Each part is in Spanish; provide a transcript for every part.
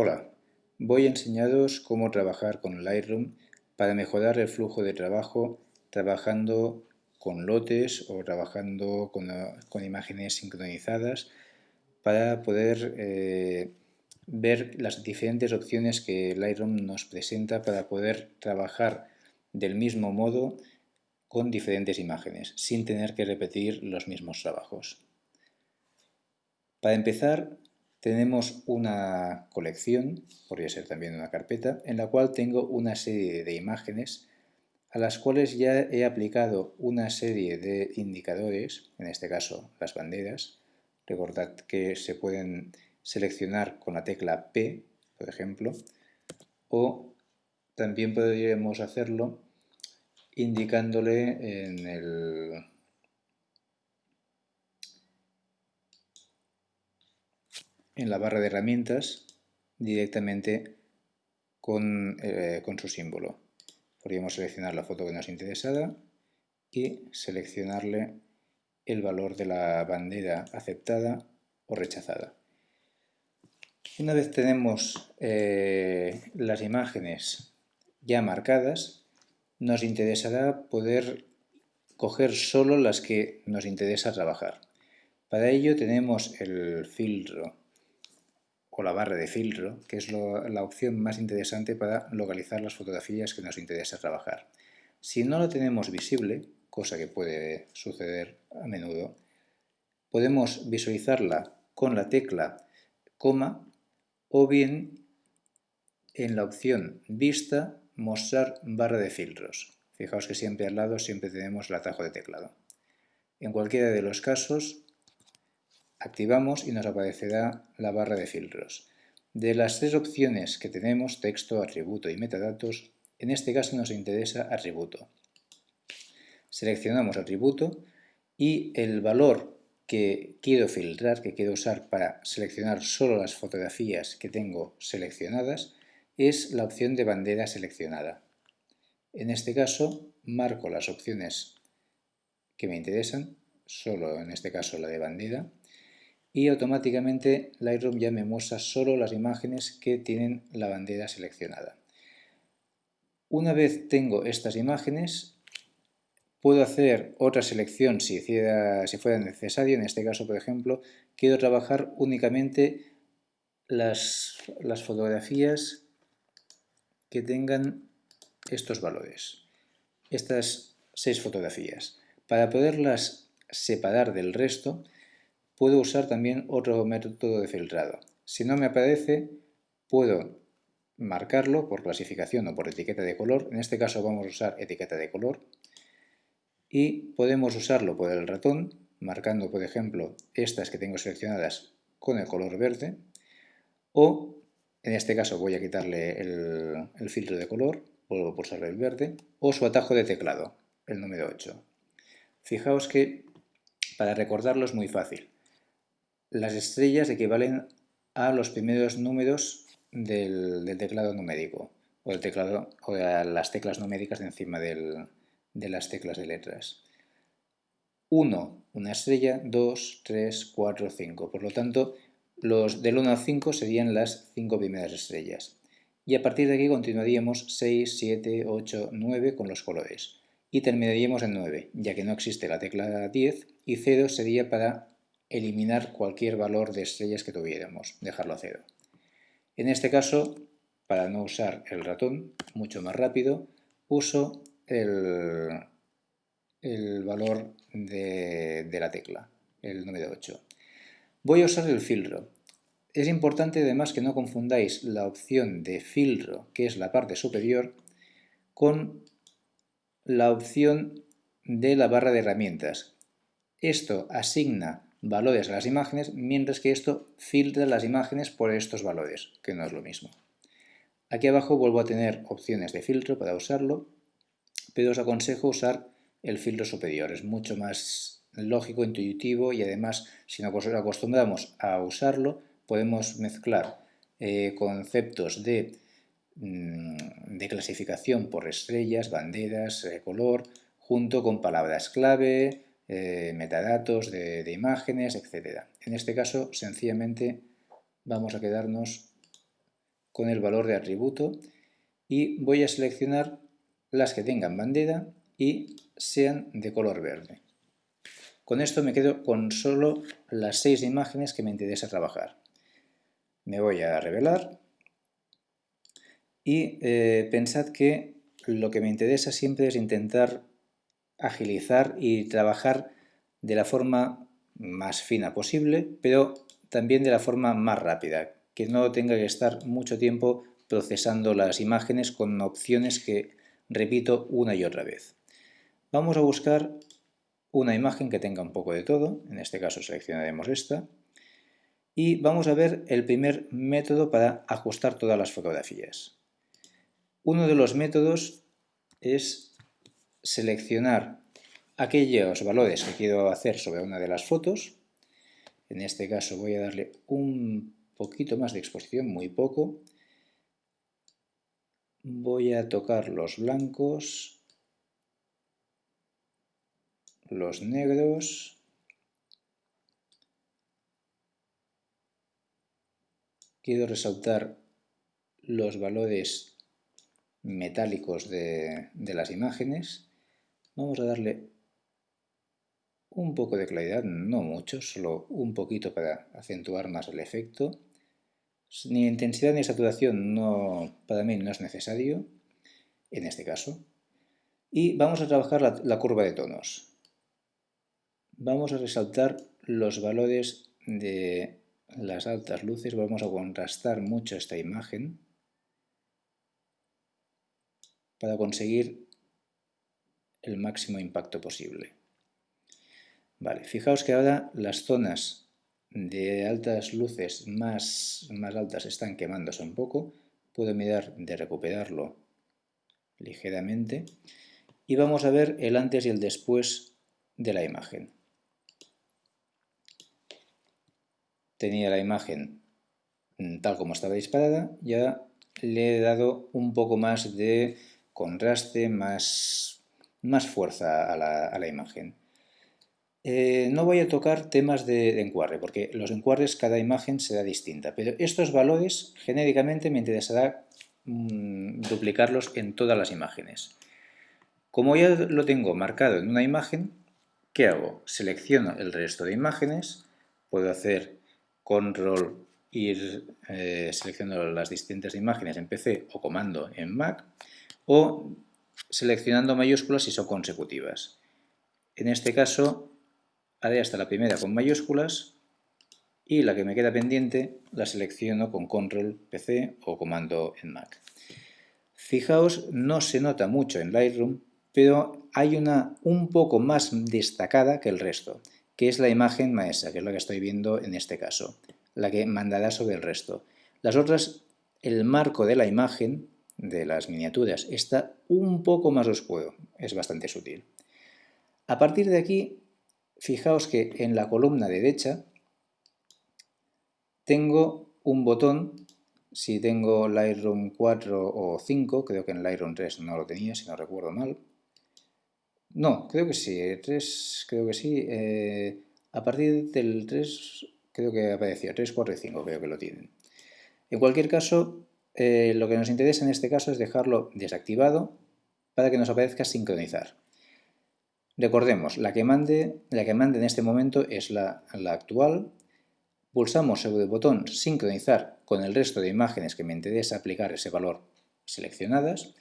Hola, voy a enseñaros cómo trabajar con Lightroom para mejorar el flujo de trabajo trabajando con lotes o trabajando con, imágenes sincronizadas para poder eh, ver las diferentes opciones que Lightroom nos presenta para poder trabajar del mismo modo con diferentes imágenes sin tener que repetir los mismos trabajos. Para empezar tenemos una colección, podría ser también una carpeta, en la cual tengo una serie de imágenes a las cuales ya he aplicado una serie de indicadores, en este caso las banderas. Recordad que se pueden seleccionar con la tecla P, por ejemplo, o también podríamos hacerlo indicándole en el en la barra de herramientas directamente eh, con, su símbolo. Podríamos seleccionar la foto que nos interesada y seleccionarle el valor de la bandera aceptada o rechazada. Una vez tenemos eh, las imágenes ya marcadas, nos interesará poder coger solo las que nos interesa trabajar. Para ello tenemos el filtro o la barra de filtro, que es la opción más interesante para localizar las fotografías que nos interesa trabajar. Si no la tenemos visible, cosa que puede suceder a menudo, podemos visualizarla con la tecla coma o bien en la opción vista mostrar barra de filtros. Fijaos que siempre al lado siempre tenemos el atajo de teclado. En cualquiera de los casos Activamos y nos aparecerá la barra de filtros. De las tres opciones que tenemos, texto, atributo y metadatos, en este caso nos interesa atributo. Seleccionamos atributo y el valor que quiero filtrar, que quiero usar para seleccionar solo las fotografías que tengo seleccionadas, es la opción de bandera seleccionada. En este caso marco las opciones que me interesan, solo en este caso la de bandera, y automáticamente Lightroom ya me muestra solo las imágenes que tienen la bandera seleccionada. Una vez tengo estas imágenes, puedo hacer otra selección si, fuera necesario. En este caso, por ejemplo, quiero trabajar únicamente las fotografías que tengan estos valores, estas seis fotografías. Para poderlas separar del resto, puedo usar también otro método de filtrado. Si no me aparece, puedo marcarlo por clasificación o por etiqueta de color. En este caso vamos a usar etiqueta de color. Y podemos usarlo por el ratón, marcando, por ejemplo, estas que tengo seleccionadas con el color verde. O, en este caso, voy a quitarle el, filtro de color, vuelvo a pulsar el verde, o su atajo de teclado, el número 8. Fijaos que para recordarlo es muy fácil. Las estrellas equivalen a los primeros números del, teclado numérico o, el teclado, o a las teclas numéricas de encima de las teclas de letras. 1, una estrella, 2, 3, 4, 5. Por lo tanto, los del 1 al 5 serían las 5 primeras estrellas. Y a partir de aquí continuaríamos 6, 7, 8, 9 con los colores. Y terminaríamos en 9, ya que no existe la tecla 10 y 0 sería para eliminar cualquier valor de estrellas que tuviéramos, dejarlo a cero. En este caso, para no usar el ratón, mucho más rápido, uso el, el valor de, de la tecla, el número 8. Voy a usar el filtro. Es importante además que no confundáis la opción de filtro, que es la parte superior, con la opción de la barra de herramientas. Esto asigna valores a las imágenes, mientras que esto filtra las imágenes por estos valores, que no es lo mismo. Aquí abajo vuelvo a tener opciones de filtro para usarlo, pero os aconsejo usar el filtro superior, es mucho más lógico, intuitivo y además si nos acostumbramos a usarlo podemos mezclar eh, conceptos de, mm, de, clasificación por estrellas, banderas, eh, color, junto con palabras clave, eh, metadatos de, imágenes, etc. En este caso, sencillamente vamos a quedarnos con el valor de atributo y voy a seleccionar las que tengan bandera y sean de color verde. Con esto me quedo con solo las seis imágenes que me interesa trabajar. Me voy a revelar y eh, pensad que lo que me interesa siempre es intentar agilizar y trabajar de la forma más fina posible, pero también de la forma más rápida, que no tenga que estar mucho tiempo procesando las imágenes con opciones que repito una y otra vez. Vamos a buscar una imagen que tenga un poco de todo, en este caso seleccionaremos esta, y vamos a ver el primer método para ajustar todas las fotografías. Uno de los métodos es seleccionar aquellos valores que quiero hacer sobre una de las fotos. En este caso voy a darle un poquito más de exposición, muy poco. Voy a tocar los blancos, los negros, quiero resaltar los valores metálicos de, las imágenes. Vamos a darle un poco de claridad, no mucho, solo un poquito para acentuar más el efecto. Ni intensidad ni saturación no, para mí no es necesario, en este caso. Y vamos a trabajar la, la curva de tonos. Vamos a resaltar los valores de las altas luces, vamos a contrastar mucho esta imagen para conseguir el máximo impacto posible. Vale, fijaos que ahora las zonas de altas luces más, más altas están quemándose un poco. Puedo mirar de recuperarlo ligeramente. Y vamos a ver el antes y el después de la imagen. Tenía la imagen tal como estaba disparada, ya le he dado un poco más de contraste, más, más fuerza a la, imagen. Eh, no voy a tocar temas de, encuadre, porque los encuadres cada imagen será distinta, pero estos valores genéricamente me interesará mm, duplicarlos en todas las imágenes. Como ya lo tengo marcado en una imagen, ¿qué hago? Selecciono el resto de imágenes, puedo hacer control ir eh, seleccionando las distintas imágenes en PC o comando en Mac o seleccionando mayúsculas si son consecutivas. En este caso haré hasta la primera con mayúsculas y la que me queda pendiente la selecciono con control PC o comando en Mac. Fijaos, no se nota mucho en Lightroom, pero hay una un poco más destacada que el resto, que es la imagen maestra, que es la que estoy viendo en este caso, la que mandará sobre el resto. Las otras, el marco de la imagen de las miniaturas está un poco más oscuro, es bastante sutil. A partir de aquí, fijaos que en la columna derecha tengo un botón, si tengo Lightroom 4 o 5, creo que en Lightroom 3 no lo tenía, si no recuerdo mal. No, creo que sí, 3 creo que sí. Eh, a partir del 3 creo que aparecía, 3, 4 y 5 creo que lo tienen. En cualquier caso, eh, lo que nos interesa en este caso es dejarlo desactivado para que nos aparezca sincronizar. Recordemos, la que mande, la que mande en este momento es la, la actual. Pulsamos sobre el botón sincronizar con el resto de imágenes que me interesa aplicar ese valor seleccionadas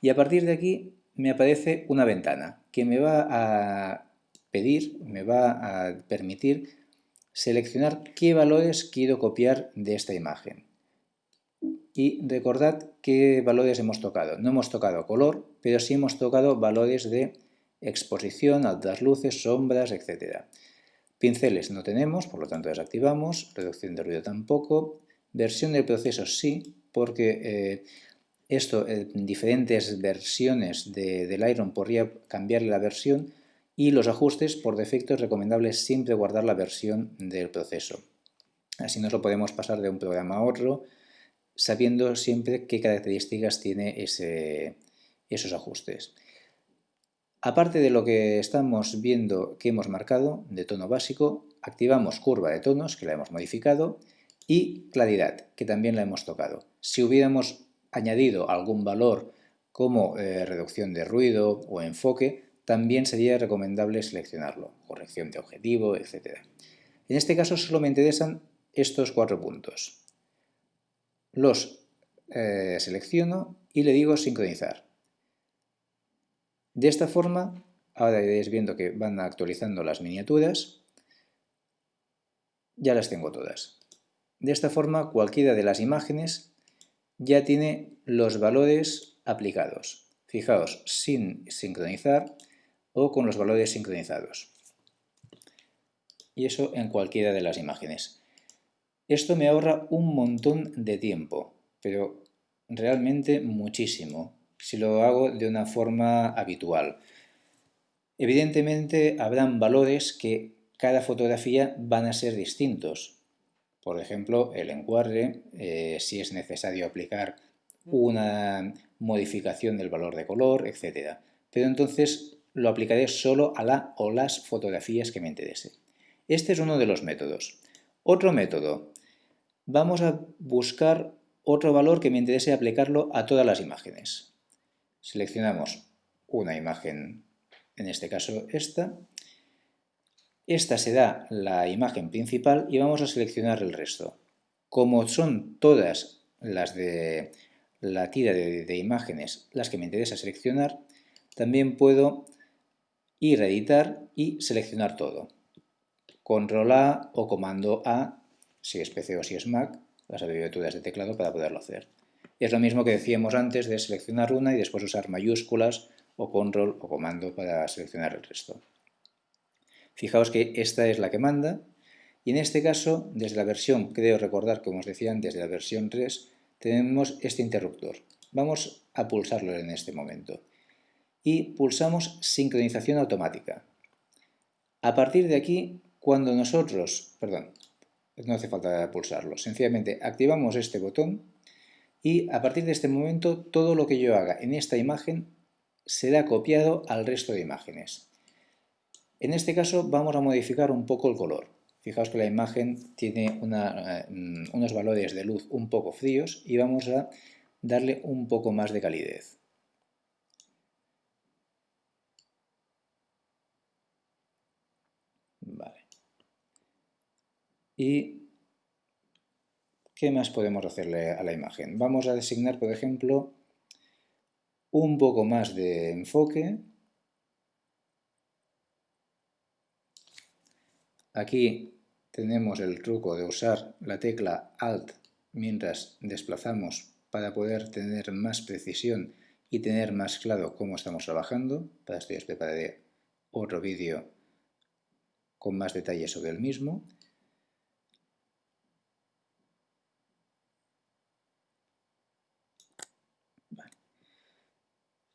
y a partir de aquí me aparece una ventana que me va a pedir, me va a permitir seleccionar qué valores quiero copiar de esta imagen. Y recordad qué valores hemos tocado. No hemos tocado color, pero sí hemos tocado valores de exposición, altas luces, sombras, etc. Pinceles no tenemos, por lo tanto desactivamos. Reducción de ruido tampoco. Versión del proceso sí, porque eh, esto en diferentes versiones de, del Iron podría cambiarle la versión y los ajustes por defecto es recomendable siempre guardar la versión del proceso. Así nos lo podemos pasar de un programa a otro sabiendo siempre qué características tiene esos ajustes. Aparte de lo que estamos viendo que hemos marcado de tono básico, activamos curva de tonos, que la hemos modificado, y claridad, que también la hemos tocado. Si hubiéramos añadido algún valor como eh, reducción de ruido o enfoque, también sería recomendable seleccionarlo, corrección de objetivo, etc. En este caso solo me interesan estos cuatro puntos. Los eh, selecciono y le digo sincronizar. De esta forma, ahora iréis viendo que van actualizando las miniaturas, ya las tengo todas. De esta forma, cualquiera de las imágenes ya tiene los valores aplicados. Fijaos, sin sincronizar o con los valores sincronizados. Y eso en cualquiera de las imágenes. Esto me ahorra un montón de tiempo, pero realmente muchísimo, si lo hago de una forma habitual. Evidentemente habrán valores que cada fotografía van a ser distintos. Por ejemplo, el encuadre, eh, si es necesario aplicar una modificación del valor de color, etc. Pero entonces lo aplicaré solo a la o las fotografías que me interese. Este es uno de los métodos. Otro método. Vamos a buscar otro valor que me interese aplicarlo a todas las imágenes. Seleccionamos una imagen, en este caso esta. Esta será la imagen principal y vamos a seleccionar el resto. Como son todas las de la tira de, imágenes las que me interesa seleccionar, también puedo ir a editar y seleccionar todo. Control A o Comando A, si es PC o si es Mac, las abreviaturas de teclado para poderlo hacer. Es lo mismo que decíamos antes de seleccionar una y después usar mayúsculas o control o comando para seleccionar el resto. Fijaos que esta es la que manda y en este caso, desde la versión, creo recordar, como os decía antes, de la versión 3, tenemos este interruptor. Vamos a pulsarlo en este momento. Y pulsamos sincronización automática. A partir de aquí, cuando nosotros, perdón, no hace falta pulsarlo, sencillamente activamos este botón y a partir de este momento todo lo que yo haga en esta imagen será copiado al resto de imágenes. En este caso vamos a modificar un poco el color. Fijaos que la imagen tiene eh, unos valores de luz un poco fríos y vamos a darle un poco más de calidez. ¿Y qué más podemos hacerle a la imagen? Vamos a designar, por ejemplo, un poco más de enfoque. Aquí tenemos el truco de usar la tecla Alt mientras desplazamos para poder tener más precisión y tener más claro cómo estamos trabajando. Para esto ya os prepararé otro vídeo con más detalles sobre el mismo.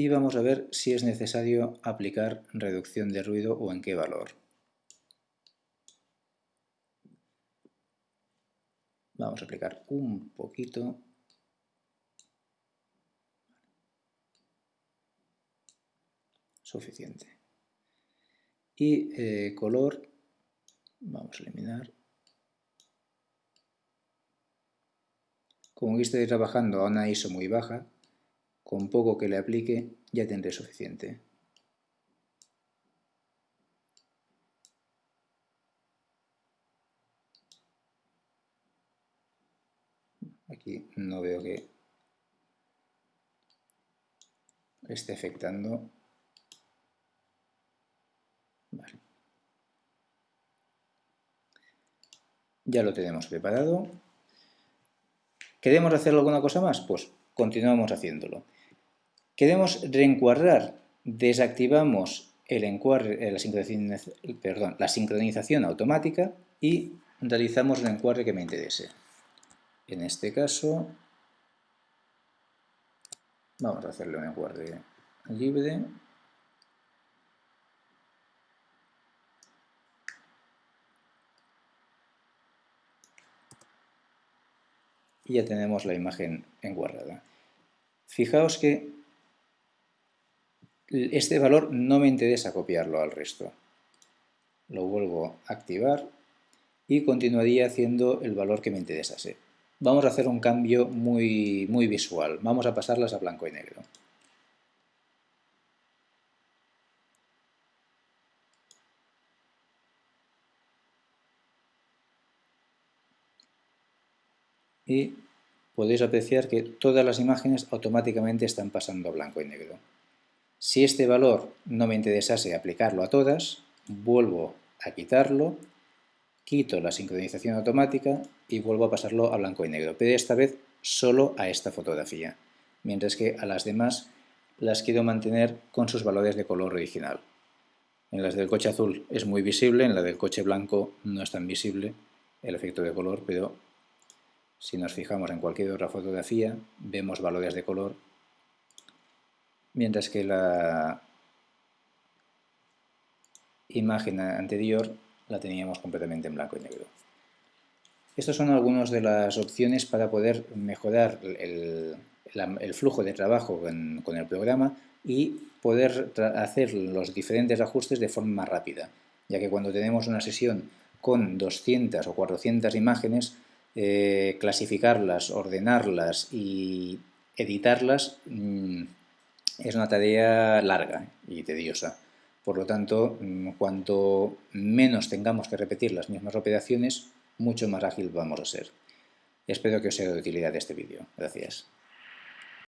Y vamos a ver si es necesario aplicar reducción de ruido o en qué valor. Vamos a aplicar un poquito. Suficiente. Y eh, color, vamos a eliminar. Como estoy trabajando a una ISO muy baja, con poco que le aplique ya tendré suficiente. Aquí no veo que esté afectando. Ya lo tenemos preparado. ¿Queremos hacer alguna cosa más? Pues continuamos haciéndolo. Queremos reencuadrar, desactivamos perdón, la sincronización automática y realizamos el encuadre que me interese. En este caso, vamos a hacerle un encuadre libre. Y ya tenemos la imagen encuadrada. Fijaos que este valor no me interesa copiarlo al resto. Lo vuelvo a activar y continuaría haciendo el valor que me interesase. Vamos a hacer un cambio muy, muy visual. Vamos a pasarlas a blanco y negro. Y podéis apreciar que todas las imágenes automáticamente están pasando a blanco y negro. Si este valor no me interesase aplicarlo a todas, vuelvo a quitarlo, quito la sincronización automática y vuelvo a pasarlo a blanco y negro, pero esta vez solo a esta fotografía, mientras que a las demás las quiero mantener con sus valores de color original. En las del coche azul es muy visible, en la del coche blanco no es tan visible el efecto de color, pero si nos fijamos en cualquier otra fotografía vemos valores de color mientras que la imagen anterior la teníamos completamente en blanco y negro. Estas son algunas de las opciones para poder mejorar el, flujo de trabajo con, el programa y poder hacer los diferentes ajustes de forma más rápida, ya que cuando tenemos una sesión con 200 o 400 imágenes, eh, clasificarlas, ordenarlas y editarlas mm, es una tarea larga y tediosa. Por lo tanto, mm, cuanto menos tengamos que repetir las mismas operaciones, mucho más ágil vamos a ser. Espero que os sea de utilidad este vídeo. Gracias.